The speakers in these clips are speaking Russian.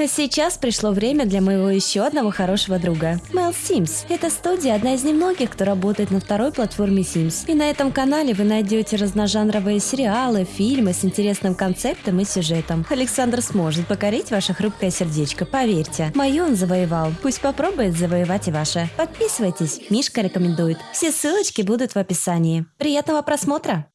А сейчас пришло время для моего еще одного хорошего друга. Mel Sims. Эта студия одна из немногих, кто работает на второй платформе Sims. И на этом канале вы найдете разножанровые сериалы, фильмы с интересным концептом и сюжетом. Александр сможет покорить ваше хрупкое сердечко, поверьте. Мое он завоевал. Пусть попробует завоевать и ваше. Подписывайтесь, Мишка рекомендует. Все ссылочки будут в описании. Приятного просмотра!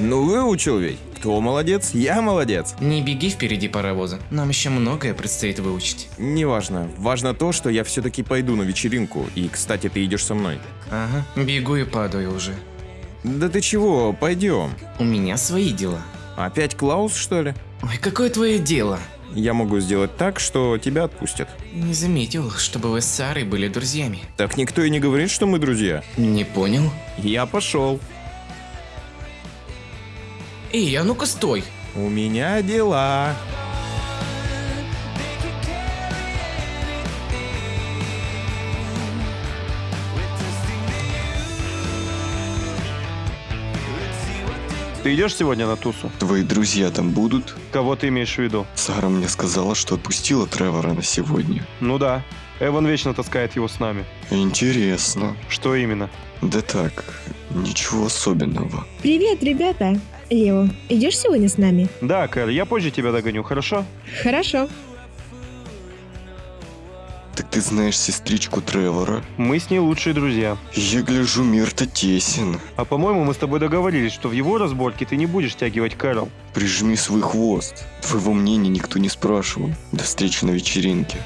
Ну выучил ведь. Кто молодец? Я молодец. Не беги впереди паровоза. Нам еще многое предстоит выучить. Неважно. Важно то, что я все-таки пойду на вечеринку. И, кстати, ты идешь со мной. Ага, бегу и падаю уже. Да ты чего, пойдем. У меня свои дела. Опять Клаус, что ли? Ой, какое твое дело? Я могу сделать так, что тебя отпустят. Не заметил, чтобы вы с Сарой были друзьями. Так никто и не говорит, что мы друзья. Не понял? Я пошел. Эй, а ну-ка стой! У меня дела. Ты идешь сегодня на тусу? Твои друзья там будут? Кого ты имеешь в виду? Сара мне сказала, что отпустила Тревора на сегодня. Ну да. Эван вечно таскает его с нами. Интересно. Что именно? Да так, ничего особенного. Привет, ребята! Лео, идешь сегодня с нами? Да, Кэр, я позже тебя догоню, хорошо? Хорошо. Так ты знаешь сестричку Тревора? Мы с ней лучшие друзья. Я гляжу, мир-то тесен. А по-моему, мы с тобой договорились, что в его разборке ты не будешь тягивать Кэрол. Прижми свой хвост. Твоего мнения никто не спрашивал. До встречи на вечеринке.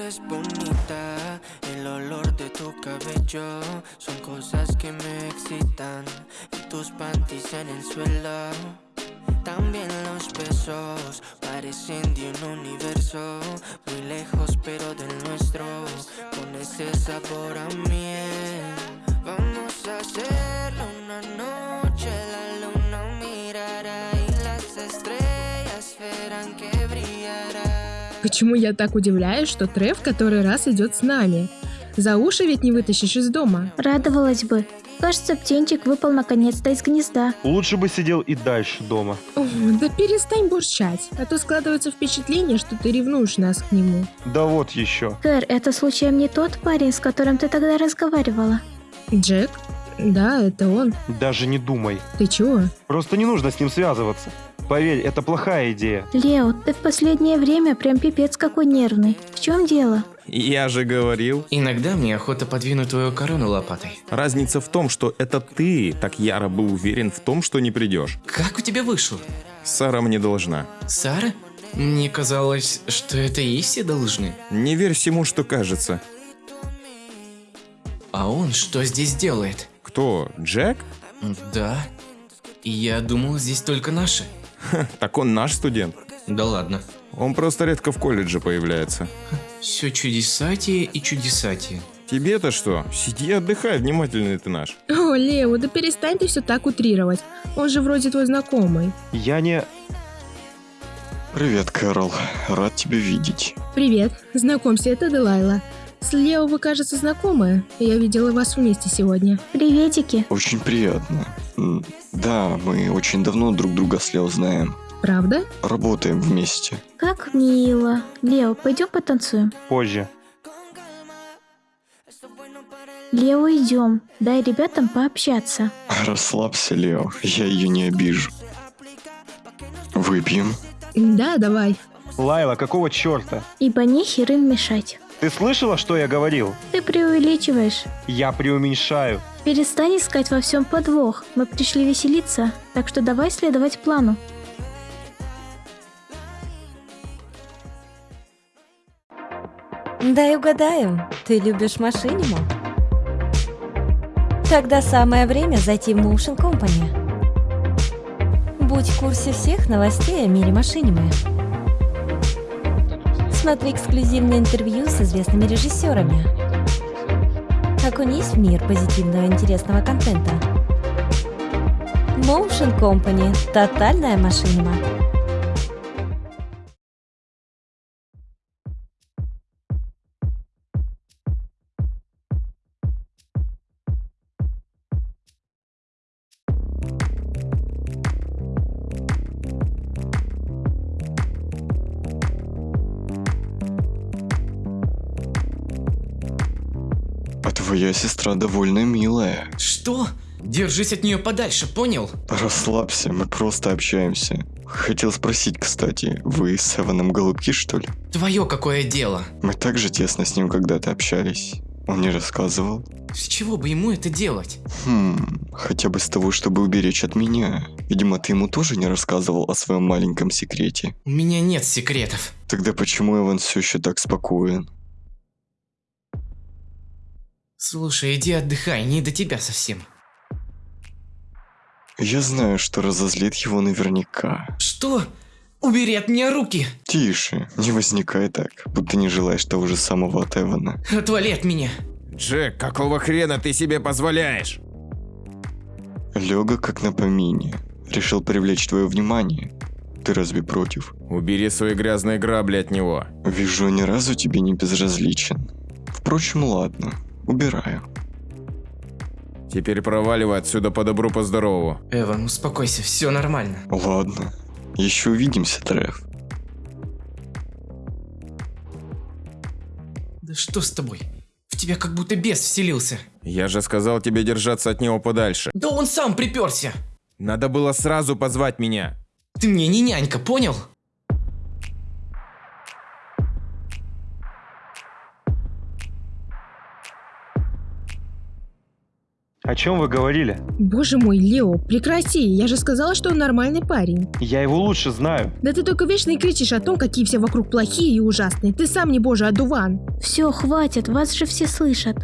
Eres bonita, el olor de tu cabello son cosas que me excitan. Y tus panties en el suelo, también los besos parecen de un universo muy lejos, pero del nuestro, con ese sabor a miel. Vamos a hacerlo una noche, Почему я так удивляюсь, что Трев который раз идет с нами? За уши ведь не вытащишь из дома. Радовалась бы. Кажется, птенчик выпал наконец-то из гнезда. Лучше бы сидел и дальше дома. О, да перестань бурчать, а то складывается впечатление, что ты ревнуешь нас к нему. Да вот еще. Кэр, это случаем не тот парень, с которым ты тогда разговаривала? Джек? Да, это он. Даже не думай. Ты чего? Просто не нужно с ним связываться. Поверь, это плохая идея. Лео, ты в последнее время прям пипец какой нервный. В чем дело? Я же говорил. Иногда мне охота подвинуть твою корону лопатой. Разница в том, что это ты так яро был уверен в том, что не придешь. Как у тебя вышло? Сара мне должна. Сара? Мне казалось, что это и все должны. Не верь всему, что кажется. А он что здесь делает? Кто? Джек? Да. Я думал, здесь только наши. Так он наш студент. Да ладно. Он просто редко в колледже появляется. Все чудесатие и чудесатие. Тебе-то что? Сиди и отдыхай, внимательный ты наш. О, Лео, да перестань ты все так утрировать. Он же вроде твой знакомый. Я не... Привет, Кэрол. Рад тебя видеть. Привет, знакомься, это Делайла. С Лео вы, кажется, знакомы. Я видела вас вместе сегодня. Приветики. Очень приятно. Да, мы очень давно друг друга с Лео знаем. Правда? Работаем вместе. Как мило. Лео, пойдем потанцуем. Позже. Лео, идем. Дай ребятам пообщаться. Расслабься, Лео. Я ее не обижу. Выпьем. Да, давай. Лайла, какого черта? Ибо нехер им мешать. Ты слышала, что я говорил? Ты преувеличиваешь. Я преуменьшаю. Перестань искать во всем подвох. Мы пришли веселиться, так что давай следовать плану. Дай угадаю, ты любишь машиниму? Тогда самое время зайти в Motion Company. Будь в курсе всех новостей о мире машинимы. Смотри эксклюзивные интервью с известными режиссерами. Окунись в мир позитивного интересного контента. Motion Company. Тотальная машинима. Твоя сестра довольно милая. Что? Держись от нее подальше, понял? Расслабься, мы просто общаемся. Хотел спросить, кстати, вы с Эваном голубки, что ли? Твое какое дело? Мы так же тесно с ним когда-то общались. Он не рассказывал? С чего бы ему это делать? Хм, хотя бы с того, чтобы уберечь от меня. Видимо, ты ему тоже не рассказывал о своем маленьком секрете. У меня нет секретов. Тогда почему Эван все еще так спокоен? Слушай, иди отдыхай, не до тебя совсем. Я знаю, что разозлит его наверняка. Что? Убери от меня руки! Тише, не возникай так, будто не желаешь того же самого от Эвана. Отвали от меня! Джек, какого хрена ты себе позволяешь? Лега как на помине. Решил привлечь твое внимание. Ты разве против? Убери свои грязные грабли от него. Вижу, ни разу тебе не безразличен. Впрочем, ладно, убираю. Теперь проваливай отсюда по добру, по здорову. Эван, успокойся, все нормально. Ладно, еще увидимся, Треф. Да что с тобой? В тебя как будто бес вселился. Я же сказал тебе держаться от него подальше. Да он сам приперся! Надо было сразу позвать меня. Ты мне не нянька, понял? О чем вы говорили? Боже мой, Лео, прекрати, я же сказала, что он нормальный парень. Я его лучше знаю. Да ты только вечно и кричишь о том, какие все вокруг плохие и ужасные. Ты сам не божий одуван. Все, хватит, вас же все слышат.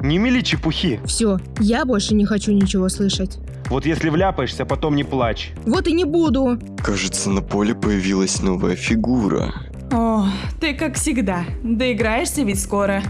Не мели чепухи. Все, я больше не хочу ничего слышать. Вот если вляпаешься, потом не плачь. Вот и не буду. Кажется, на поле появилась новая фигура. О, ты как всегда. Доиграешься ведь скоро.